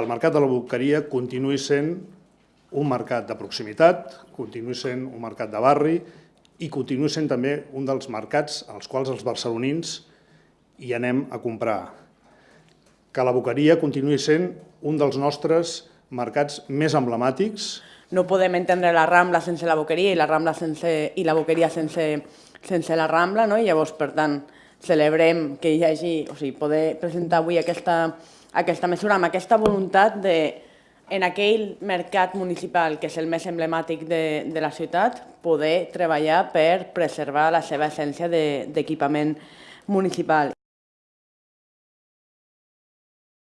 el mercat de la boqueria continuï sent un mercat de proximitat, continuï sent un mercat de barri i continuï sent també un dels mercats als quals els barcelonins hi anem a comprar. Que la boqueria continuï sent un dels nostres mercats més emblemàtics, No podem entendre la Rambla sense la Boqueria i la Rambla sense, i la Boqueria sense, sense la Rambla, no? i llavors, per tant, celebrem que hi hagi, o sigui, poder presentar avui aquesta, aquesta mesura amb aquesta voluntat de, en aquell mercat municipal, que és el més emblemàtic de, de la ciutat, poder treballar per preservar la seva essència de- d'equipament municipal.